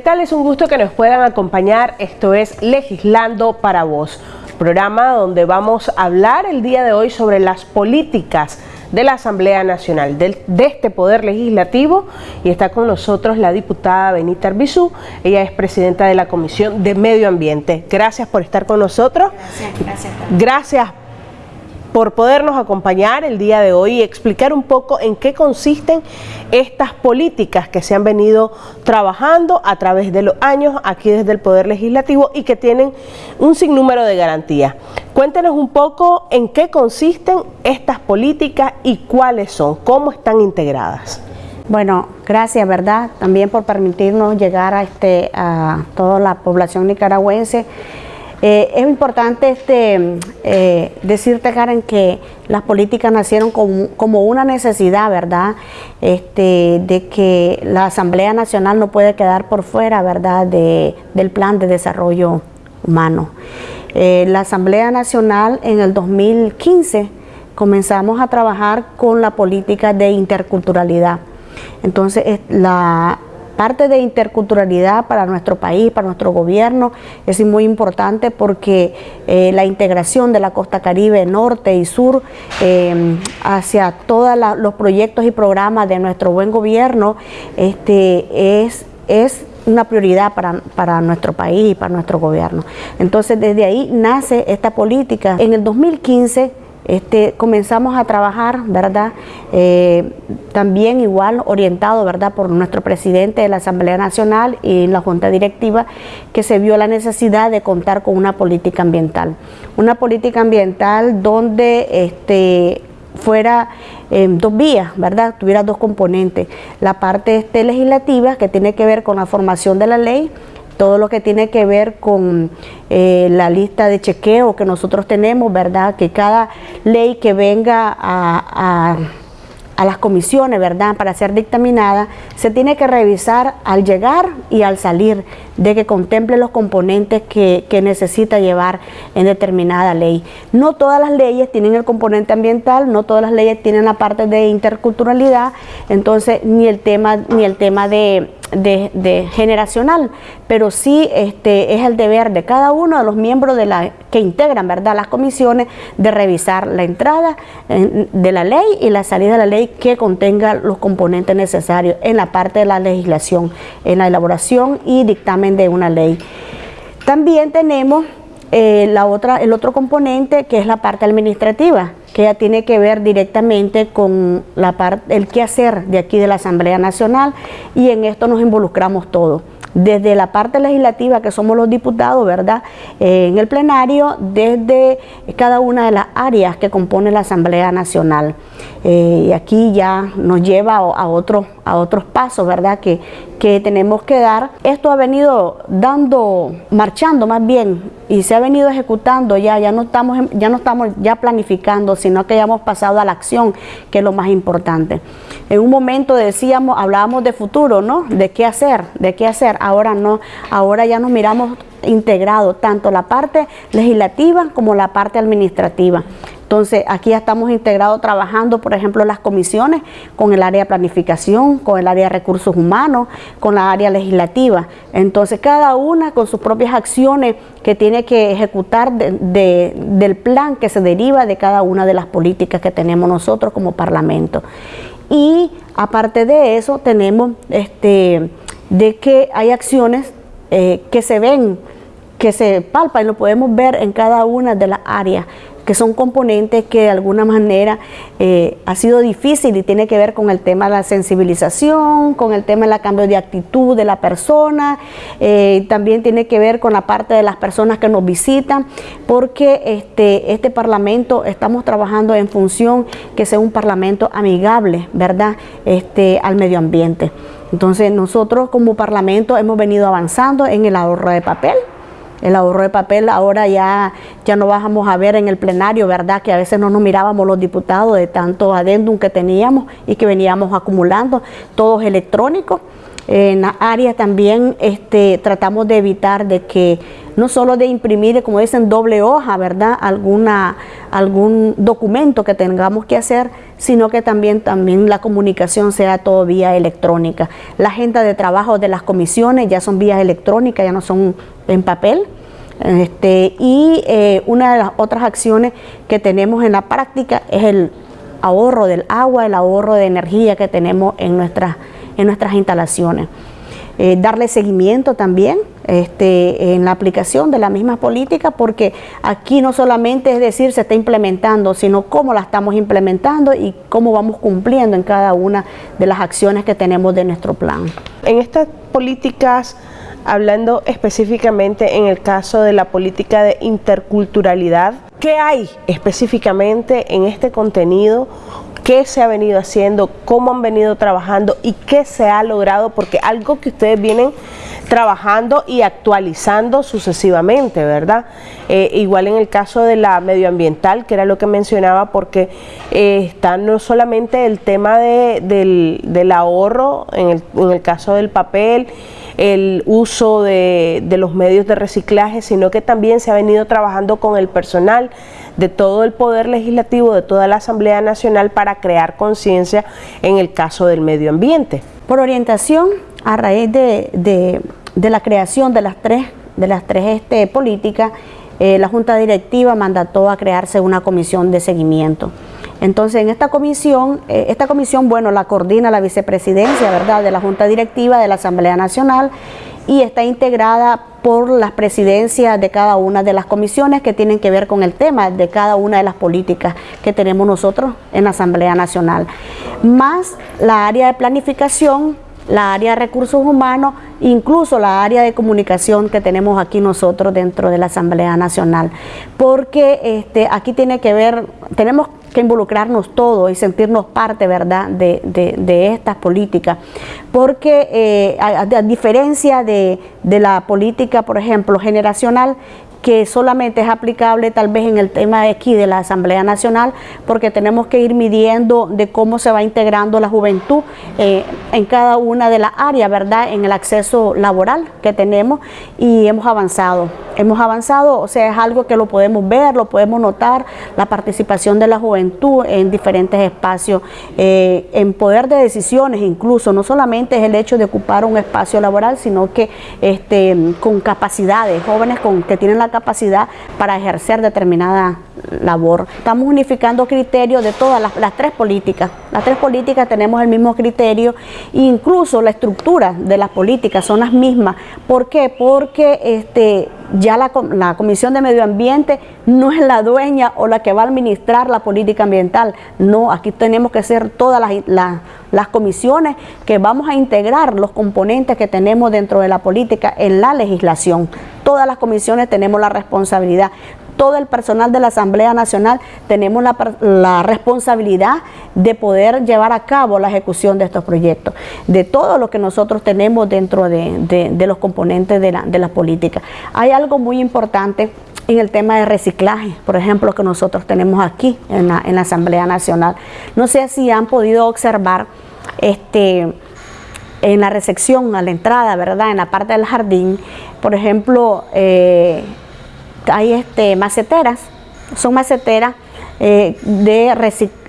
¿Qué tal? Es un gusto que nos puedan acompañar. Esto es Legislando para Vos, programa donde vamos a hablar el día de hoy sobre las políticas de la Asamblea Nacional, de, este Poder Legislativo, y está con nosotros la diputada Benita Arbizú, ella es presidenta de la Comisión de Medio Ambiente. Gracias por estar con nosotros. Gracias, gracias. Gracias por podernos acompañar el día de hoy y explicar un poco en qué consisten estas políticas que se han venido trabajando a través de los años aquí desde el Poder Legislativo y que tienen un sinnúmero de garantías. Cuéntenos un poco en qué consisten estas políticas y cuáles son, cómo están integradas. Bueno, gracias, ¿verdad? También por permitirnos llegar a, este, a toda la población nicaragüense eh, es importante este, eh, decirte, Karen, que las políticas nacieron como, una necesidad, ¿verdad? Este, de que la Asamblea Nacional no puede quedar por fuera, ¿verdad?, del plan de desarrollo humano. Eh, la Asamblea Nacional en el 2015 comenzamos a trabajar con la política de interculturalidad. Entonces, la, parte de interculturalidad para nuestro país, para nuestro gobierno, es muy importante porque eh, la integración de la costa caribe norte y sur eh, hacia todos los proyectos y programas de nuestro buen gobierno este, es, es una prioridad para, para, nuestro país y para nuestro gobierno. Entonces desde ahí nace esta política. En el 2015 este, comenzamos a trabajar, ¿verdad? Eh, también igual orientado, ¿verdad? Por nuestro presidente de la Asamblea Nacional y la Junta Directiva, que se vio la necesidad de contar con una política ambiental. Una política ambiental donde este, fuera en dos vías, ¿verdad? Tuviera dos componentes. La parte este, legislativa, que tiene que ver con la formación de la ley, todo lo que tiene que ver con eh, la lista de chequeo que nosotros tenemos, ¿verdad? Que cada ley que venga a, las comisiones, ¿verdad? Para ser dictaminada, se tiene que revisar al llegar y al salir, de que contemple los componentes que, que, necesita llevar en determinada ley. No todas las leyes tienen el componente ambiental, no todas las leyes tienen la parte de interculturalidad, entonces ni el tema, ni el tema de de, generacional, pero sí este, es el deber de cada uno de los miembros de la, que integran ¿verdad? las comisiones de revisar la entrada de la ley y la salida de la ley que contenga los componentes necesarios en la parte de la legislación, en la elaboración y dictamen de una ley. También tenemos eh, la otra, el otro componente que es la parte administrativa, que ya tiene que ver directamente con la parte, el quehacer de aquí de la Asamblea Nacional y en esto nos involucramos todos desde la parte legislativa que somos los diputados, ¿verdad? Eh, en el plenario, desde cada una de las áreas que compone la Asamblea Nacional. Eh, y aquí ya nos lleva a, otros, a otros pasos, ¿verdad? Que, que tenemos que dar. Esto ha venido dando, marchando más bien, y se ha venido ejecutando ya, ya no estamos, ya no estamos ya planificando, sino que ya hemos pasado a la acción, que es lo más importante. En un momento decíamos, hablábamos de futuro, ¿no? De qué hacer, de qué hacer. Ahora no, ahora ya nos miramos integrado tanto la parte legislativa como la parte administrativa. Entonces, aquí ya estamos integrados trabajando, por ejemplo, las comisiones con el área de planificación, con el área de recursos humanos, con la área legislativa. Entonces, cada una con sus propias acciones que tiene que ejecutar del plan que se deriva de cada una de las políticas que tenemos nosotros como Parlamento. Y aparte de eso, tenemos este, de que hay acciones eh, que se ven, que se palpan y lo podemos ver en cada una de las áreas que son componentes que de alguna manera eh, ha sido difícil y tiene que ver con el tema de la sensibilización, con el tema del cambio de actitud de la persona, eh, también tiene que ver con la parte de las personas que nos visitan, porque este, este parlamento estamos trabajando en función que sea un parlamento amigable, ¿verdad?, este, al medio ambiente. Entonces nosotros como parlamento hemos venido avanzando en el ahorro de papel, el ahorro de papel ahora ya, ya no vamos a ver en el plenario, ¿verdad? Que a veces no nos mirábamos los diputados de tanto adendum que teníamos y que veníamos acumulando, todos electrónicos. En la área también este, tratamos de evitar de que no solo de imprimir, como dicen, doble hoja, ¿verdad? Alguna, algún documento que tengamos que hacer, sino que también, también la comunicación sea todo vía electrónica. La agenda de trabajo de las comisiones ya son vías electrónicas, ya no son en papel. Este, y eh, una de las otras acciones que tenemos en la práctica es el ahorro del agua, el ahorro de energía que tenemos en nuestras, en nuestras instalaciones. Eh, darle seguimiento también este, en la aplicación de la misma política, porque aquí no solamente es decir se está implementando, sino cómo la estamos implementando y cómo vamos cumpliendo en cada una de las acciones que tenemos de nuestro plan. En estas políticas hablando específicamente en el caso de la política de interculturalidad, ¿qué hay específicamente en este contenido? ¿Qué se ha venido haciendo? ¿Cómo han venido trabajando? ¿Y qué se ha logrado? Porque algo que ustedes vienen trabajando y actualizando sucesivamente, ¿verdad? Eh, igual en el caso de la medioambiental, que era lo que mencionaba, porque eh, está no solamente el tema del, ahorro, en el, en el caso del papel, el uso de, los medios de reciclaje, sino que también se ha venido trabajando con el personal de todo el Poder Legislativo, de toda la Asamblea Nacional para crear conciencia en el caso del medio ambiente. Por orientación, a raíz de, la creación de las tres, de las tres este, políticas, eh, la Junta Directiva mandató a crearse una comisión de seguimiento. Entonces, en esta comisión, eh, esta comisión, bueno, la coordina la vicepresidencia, ¿verdad?, de la Junta Directiva de la Asamblea Nacional y está integrada por las presidencias de cada una de las comisiones que tienen que ver con el tema de cada una de las políticas que tenemos nosotros en la Asamblea Nacional, más la área de planificación, la área de recursos humanos, incluso la área de comunicación que tenemos aquí nosotros dentro de la Asamblea Nacional, porque este, aquí tiene que ver, tenemos que involucrarnos todos y sentirnos parte, ¿verdad?, de, estas políticas. Porque eh, a, diferencia de, de la política, por ejemplo, generacional, que solamente es aplicable tal vez en el tema de aquí de la Asamblea Nacional, porque tenemos que ir midiendo de cómo se va integrando la juventud eh, en cada una de las áreas, ¿verdad? En el acceso laboral que tenemos y hemos avanzado. Hemos avanzado, o sea, es algo que lo podemos ver, lo podemos notar, la participación de la juventud en diferentes espacios, eh, en poder de decisiones incluso, no solamente es el hecho de ocupar un espacio laboral, sino que este, con capacidades, jóvenes con, que tienen la capacidad para ejercer determinada labor. Estamos unificando criterios de todas las, tres políticas. Las tres políticas tenemos el mismo criterio incluso la estructura de las políticas son las mismas. ¿Por qué? Porque este, ya la, Comisión de Medio Ambiente no es la dueña o la que va a administrar la política ambiental. No, aquí tenemos que ser todas las, las comisiones que vamos a integrar los componentes que tenemos dentro de la política en la legislación. Todas las comisiones tenemos la responsabilidad todo el personal de la Asamblea Nacional tenemos la, responsabilidad de poder llevar a cabo la ejecución de estos proyectos, de todo lo que nosotros tenemos dentro de, los componentes de la, política. Hay algo muy importante en el tema de reciclaje, por ejemplo, que nosotros tenemos aquí en la, Asamblea Nacional. No sé si han podido observar este en la recepción, a la entrada, ¿verdad? En la parte del jardín, por ejemplo, eh, hay este, maceteras, son maceteras eh, de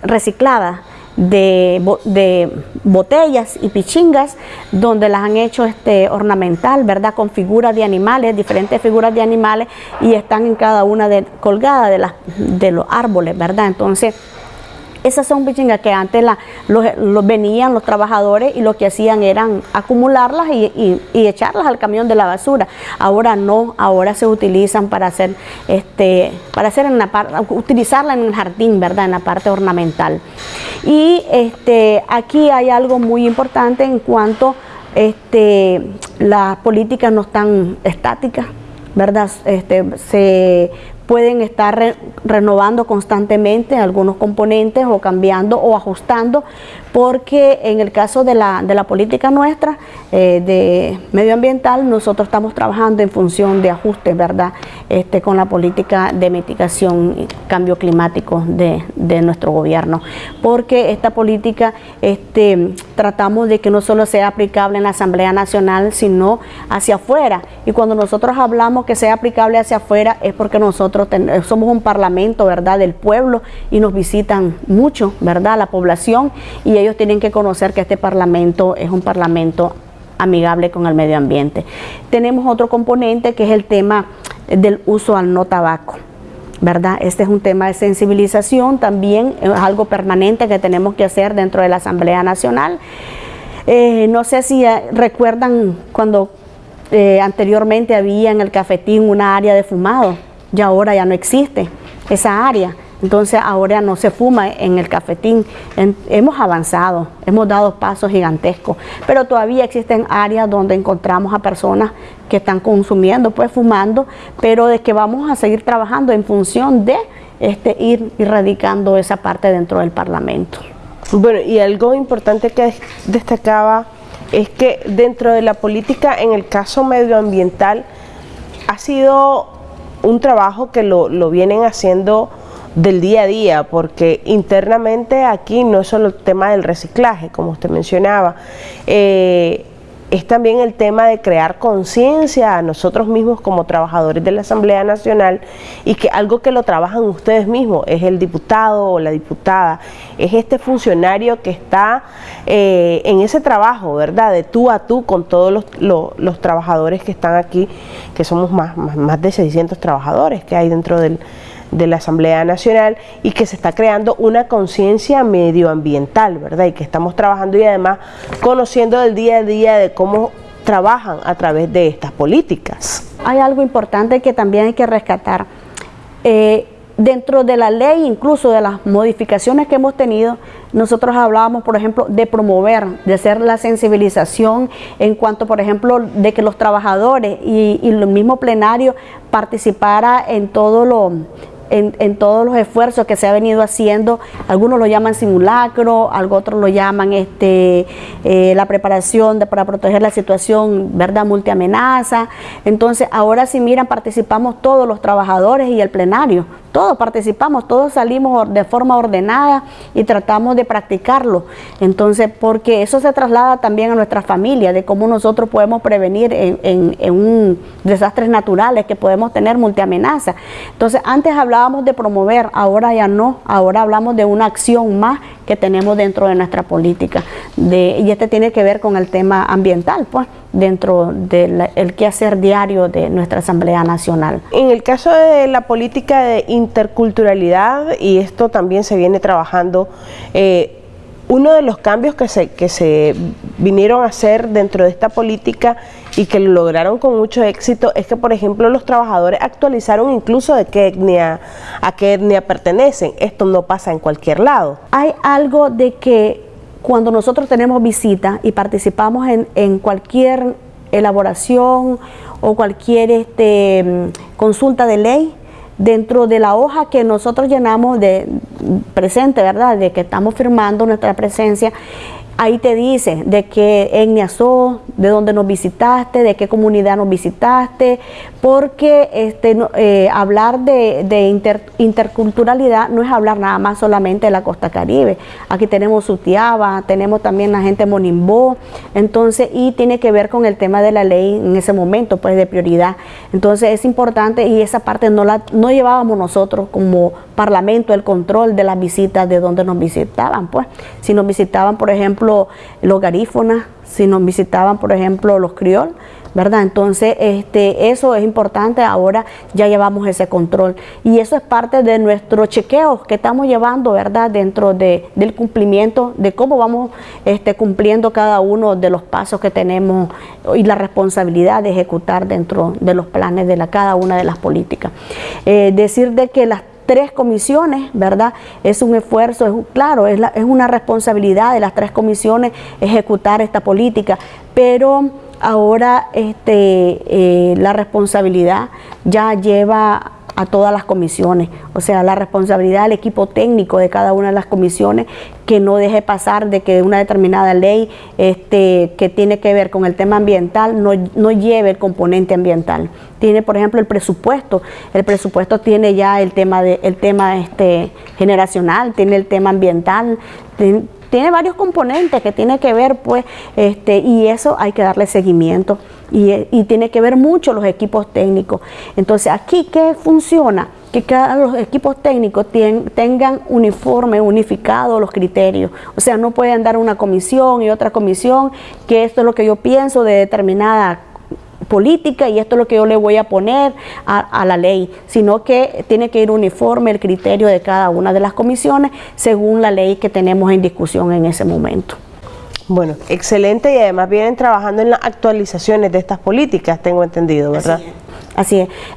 recicladas de, botellas y pichingas donde las han hecho este ornamental, ¿verdad? Con figuras de animales, diferentes figuras de animales y están en cada una de, colgadas de, las, de los árboles, ¿verdad? Entonces, esas son pichingas que antes los, venían los trabajadores y lo que hacían eran acumularlas y, echarlas al camión de la basura. Ahora no, ahora se utilizan para hacer, este, para hacer en la utilizarla en el jardín, ¿verdad? En la parte ornamental. Y este, aquí hay algo muy importante en cuanto este, las políticas no están estáticas, ¿verdad? Este, se pueden estar renovando constantemente algunos componentes o cambiando o ajustando porque en el caso de la, de la política nuestra eh, de medioambiental, nosotros estamos trabajando en función de ajustes, ¿verdad? Este, con la política de mitigación y cambio climático de, de nuestro gobierno, porque esta política este, tratamos de que no solo sea aplicable en la Asamblea Nacional, sino hacia afuera. Y cuando nosotros hablamos que sea aplicable hacia afuera es porque nosotros somos un parlamento, ¿verdad?, del pueblo y nos visitan mucho, ¿verdad?, la población y ellos tienen que conocer que este parlamento es un parlamento amigable con el medio ambiente. Tenemos otro componente que es el tema del uso al no tabaco. ¿verdad? Este es un tema de sensibilización, también es algo permanente que tenemos que hacer dentro de la Asamblea Nacional. Eh, no sé si eh, recuerdan cuando eh, anteriormente había en el cafetín una área de fumado, y ahora ya no existe esa área. Entonces ahora no se fuma en el cafetín. hemos avanzado, hemos dado pasos gigantescos, pero todavía existen áreas donde encontramos a personas que están consumiendo, pues fumando, pero de que vamos a seguir trabajando en función de este, ir erradicando esa parte dentro del Parlamento. Bueno, y algo importante que destacaba es que dentro de la política, en el caso medioambiental, ha sido un trabajo que lo, lo vienen haciendo del día a día, porque internamente aquí no es solo el tema del reciclaje, como usted mencionaba, eh, es también el tema de crear conciencia a nosotros mismos como trabajadores de la Asamblea Nacional y que algo que lo trabajan ustedes mismos, es el diputado o la diputada, es este funcionario que está eh, en ese trabajo, ¿verdad? De tú a tú con todos los, trabajadores que están aquí, que somos más, más de 600 trabajadores que hay dentro del de la Asamblea Nacional y que se está creando una conciencia medioambiental, ¿verdad? Y que estamos trabajando y además conociendo del día a día de cómo trabajan a través de estas políticas. Hay algo importante que también hay que rescatar. Eh, dentro de la ley, incluso de las modificaciones que hemos tenido, nosotros hablábamos, por ejemplo, de promover, de hacer la sensibilización en cuanto, por ejemplo, de que los trabajadores y, y el mismo plenario participara en todo lo en, todos los esfuerzos que se ha venido haciendo. Algunos lo llaman simulacro, otros lo llaman este, eh, la preparación para proteger la situación, ¿verdad? Multiamenaza. Entonces, ahora si miran, participamos todos los trabajadores y el plenario. Todos participamos, todos salimos de forma ordenada y tratamos de practicarlo. Entonces, porque eso se traslada también a nuestra familia, de cómo nosotros podemos prevenir en, un desastres naturales que podemos tener multiamenaza. Entonces, antes hablábamos de promover, ahora ya no, ahora hablamos de una acción más que tenemos dentro de nuestra política. Y este tiene que ver con el tema ambiental, pues dentro del quehacer diario de nuestra Asamblea Nacional. En el caso de la política de interculturalidad, y esto también se viene trabajando, eh, uno de los cambios que se, que se vinieron a hacer dentro de esta política y que lo lograron con mucho éxito es que, por ejemplo, los trabajadores actualizaron incluso de qué etnia, a qué etnia pertenecen. Esto no pasa en cualquier lado. Hay algo de que cuando nosotros tenemos visita y participamos en, cualquier elaboración o cualquier este, consulta de ley, dentro de la hoja que nosotros llenamos de presente, ¿verdad? De que estamos firmando nuestra presencia, ahí te dice de qué etnia sos, de dónde nos visitaste, de qué comunidad nos visitaste, porque este, eh, hablar de, interculturalidad no es hablar nada más solamente de la costa caribe. Aquí tenemos Sutiaba, tenemos también la gente Monimbó, entonces, y tiene que ver con el tema de la ley en ese momento, pues de prioridad. Entonces es importante y esa parte no la no llevábamos nosotros como parlamento el control de las visitas de donde nos visitaban, pues. Si nos visitaban, por ejemplo, los garífonas, si nos visitaban, por ejemplo, los criol, ¿verdad? Entonces, este, eso es importante, ahora ya llevamos ese control. Y eso es parte de nuestro chequeo que estamos llevando, ¿verdad? Dentro de, del cumplimiento, de cómo vamos este, cumpliendo cada uno de los pasos que tenemos y la responsabilidad de ejecutar dentro de los planes de la, cada una de las políticas. Eh, decir de que las tres comisiones, ¿verdad? Es un esfuerzo, es, claro, es, es una responsabilidad de las tres comisiones ejecutar esta política, pero ahora este, eh, la responsabilidad ya lleva a todas las comisiones. O sea, la responsabilidad del equipo técnico de cada una de las comisiones que no deje pasar de que una determinada ley este, que tiene que ver con el tema ambiental no, no lleve el componente ambiental. Tiene, por ejemplo, el presupuesto. El presupuesto tiene ya el tema, de, el tema este, generacional, tiene el tema ambiental, tiene, tiene varios componentes que tiene que ver, pues, este, y eso hay que darle seguimiento. Y, tiene que ver mucho los equipos técnicos. Entonces, aquí, ¿qué funciona? Que cada los equipos técnicos tengan uniforme, unificado los criterios. O sea, no pueden dar una comisión y otra comisión, que esto es lo que yo pienso de determinada política y esto es lo que yo le voy a poner a, la ley, sino que tiene que ir uniforme el criterio de cada una de las comisiones según la ley que tenemos en discusión en ese momento. Bueno, excelente y además vienen trabajando en las actualizaciones de estas políticas, tengo entendido, ¿verdad? Así es.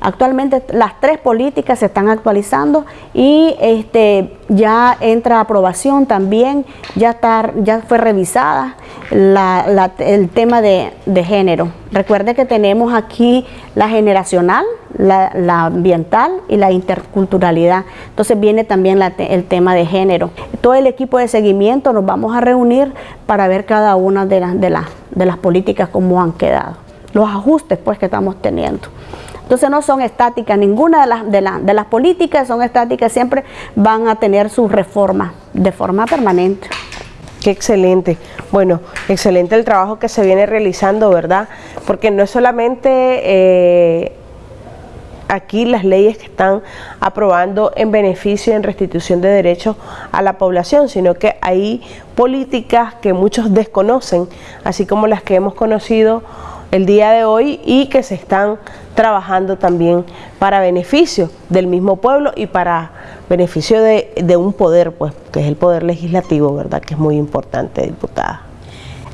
Actualmente las tres políticas se están actualizando y este ya entra aprobación también, ya está, ya fue revisada el tema de, género. Recuerde que tenemos aquí la generacional, la, ambiental y la interculturalidad. Entonces viene también el tema de género. Todo el equipo de seguimiento nos vamos a reunir para ver cada una de, las de, de las políticas cómo han quedado, los ajustes pues que estamos teniendo. Entonces no son estáticas, ninguna de las, de, de las políticas son estáticas, siempre van a tener sus reformas de forma permanente. Qué excelente. Bueno, excelente el trabajo que se viene realizando, ¿verdad? Porque no es solamente eh, aquí las leyes que están aprobando en beneficio y en restitución de derechos a la población, sino que hay políticas que muchos desconocen, así como las que hemos conocido el día de hoy y que se están trabajando también para beneficio del mismo pueblo y para beneficio de, un poder, pues, que es el poder legislativo, ¿verdad? Que es muy importante, diputada.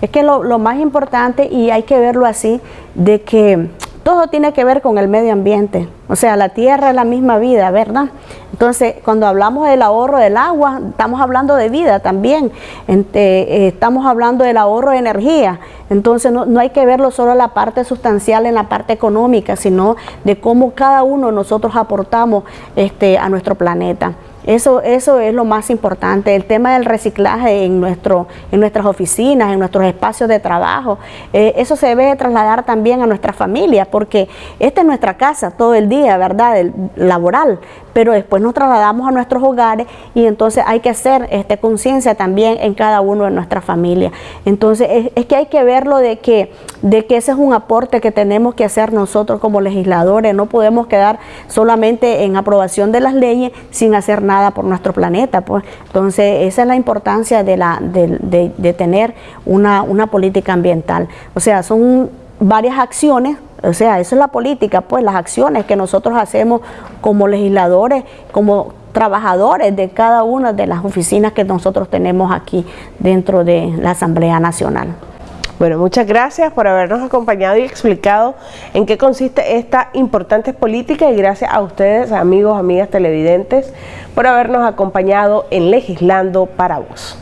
Es que lo, lo más importante, y hay que verlo así, de que todo tiene que ver con el medio ambiente. O sea, la tierra es la misma vida, ¿verdad? Entonces, cuando hablamos del ahorro del agua, estamos hablando de vida también. Eh, estamos hablando del ahorro de energía. Entonces, no, hay que verlo solo la parte sustancial en la parte económica, sino de cómo cada uno nosotros aportamos este, a nuestro planeta. Eso, eso es lo más importante. El tema del reciclaje en, nuestro, en nuestras oficinas, en nuestros espacios de trabajo, eh, eso se debe trasladar también a nuestra familia, porque esta es nuestra casa todo el día, ¿verdad? El, laboral, pero después nos trasladamos a nuestros hogares y entonces hay que hacer este, conciencia también en cada uno de nuestras familias. Entonces es, que hay que verlo de que, de que ese es un aporte que tenemos que hacer nosotros como legisladores, no podemos quedar solamente en aprobación de las leyes sin hacer nada por nuestro planeta. Pues. Entonces esa es la importancia de, la, de, de tener una, una política ambiental. O sea, son varias acciones o sea, eso es la política, pues las acciones que nosotros hacemos como legisladores, como trabajadores de cada una de las oficinas que nosotros tenemos aquí dentro de la Asamblea Nacional. Bueno, muchas gracias por habernos acompañado y explicado en qué consiste esta importante política y gracias a ustedes, amigos, amigas televidentes, por habernos acompañado en Legislando para Vos.